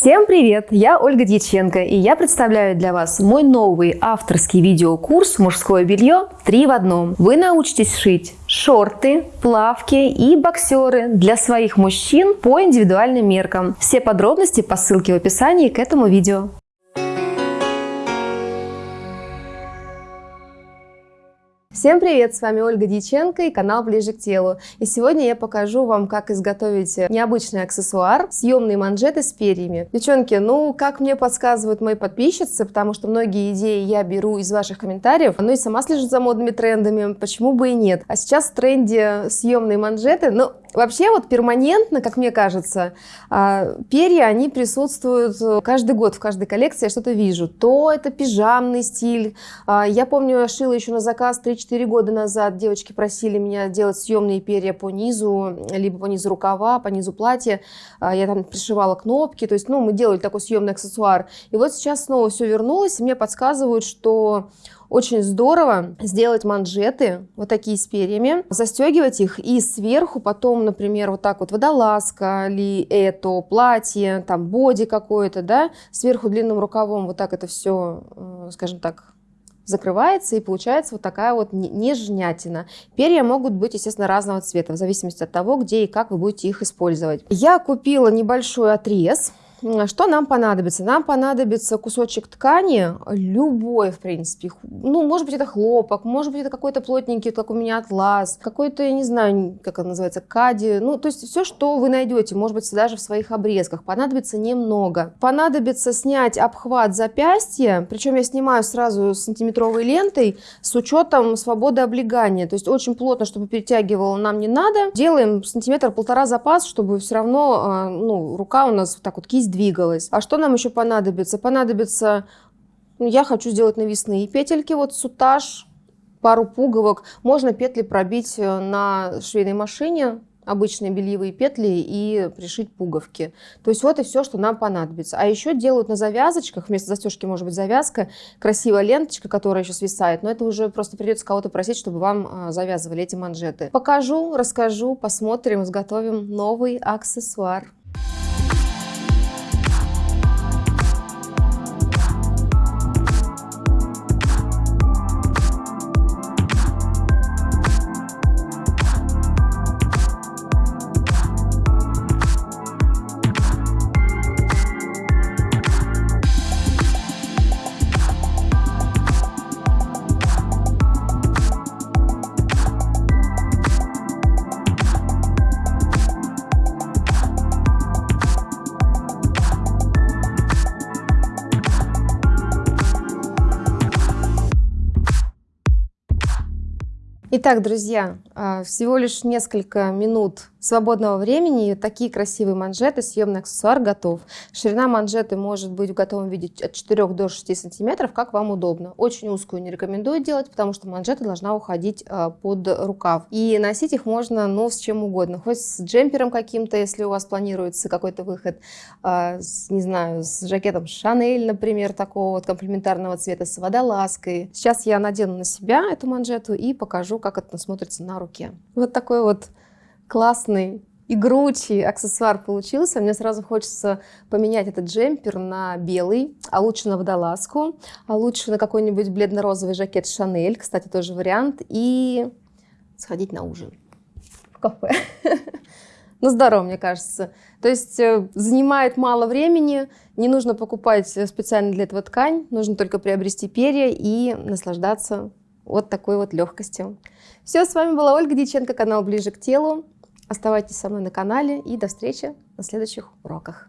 Всем привет! Я Ольга Дьяченко и я представляю для вас мой новый авторский видеокурс «Мужское белье 3 в одном». Вы научитесь шить шорты, плавки и боксеры для своих мужчин по индивидуальным меркам. Все подробности по ссылке в описании к этому видео. Всем привет! С вами Ольга Дьяченко и канал Ближе к телу. И сегодня я покажу вам, как изготовить необычный аксессуар, съемные манжеты с перьями. Девчонки, ну, как мне подсказывают мои подписчицы, потому что многие идеи я беру из ваших комментариев, ну и сама слежу за модными трендами, почему бы и нет. А сейчас в тренде съемные манжеты, ну, Вообще вот перманентно, как мне кажется, а, перья, они присутствуют каждый год в каждой коллекции, я что-то вижу. То это пижамный стиль. А, я помню, я шила еще на заказ 3-4 года назад. Девочки просили меня делать съемные перья по низу, либо по низу рукава, по низу платья. А, я там пришивала кнопки, то есть, ну, мы делали такой съемный аксессуар. И вот сейчас снова все вернулось, и мне подсказывают, что очень здорово сделать манжеты, вот такие с перьями, застегивать их и сверху потом, например, вот так вот водолазка или это платье, там боди какое-то, да, сверху длинным рукавом вот так это все, э, скажем так, закрывается и получается вот такая вот нежнятина. Перья могут быть, естественно, разного цвета, в зависимости от того, где и как вы будете их использовать. Я купила небольшой отрез что нам понадобится? Нам понадобится кусочек ткани, любой, в принципе. Ну, может быть, это хлопок, может быть, это какой-то плотненький, как у меня атлас, какой-то, я не знаю, как это называется, кади. Ну, то есть все, что вы найдете, может быть, даже в своих обрезках. Понадобится немного. Понадобится снять обхват запястья, причем я снимаю сразу сантиметровой лентой с учетом свободы облегания. То есть очень плотно, чтобы перетягивало нам не надо. Делаем сантиметр-полтора запас, чтобы все равно а, ну, рука у нас вот так вот кисть двигалась. А что нам еще понадобится? Понадобится, ну, я хочу сделать навесные петельки, вот сутаж, пару пуговок. Можно петли пробить э, на швейной машине, обычные бельевые петли и пришить пуговки. То есть вот и все, что нам понадобится. А еще делают на завязочках, вместо застежки может быть завязка, красивая ленточка, которая еще свисает, но это уже просто придется кого-то просить, чтобы вам а, завязывали эти манжеты. Покажу, расскажу, посмотрим, изготовим новый аксессуар. Итак, друзья, а, всего лишь несколько минут свободного времени. Такие красивые манжеты, съемный аксессуар готов. Ширина манжеты может быть в готовом виде от 4 до 6 сантиметров, как вам удобно. Очень узкую не рекомендую делать, потому что манжета должна уходить а, под рукав. И носить их можно, ну, с чем угодно. Хоть с джемпером каким-то, если у вас планируется какой-то выход, а, не знаю, с жакетом Шанель, например, такого вот комплементарного цвета, с водолазкой. Сейчас я надену на себя эту манжету и покажу, как это смотрится на руке. Вот такой вот классный игручий аксессуар получился. Мне сразу хочется поменять этот джемпер на белый, а лучше на водолазку, а лучше на какой-нибудь бледно-розовый жакет Шанель, кстати, тоже вариант, и сходить на ужин в кафе. Ну, здорово, мне кажется. То есть э, занимает мало времени, не нужно покупать специально для этого ткань, нужно только приобрести перья и наслаждаться вот такой вот легкостью. Все, с вами была Ольга Диченко, канал «Ближе к телу». Оставайтесь со мной на канале и до встречи на следующих уроках.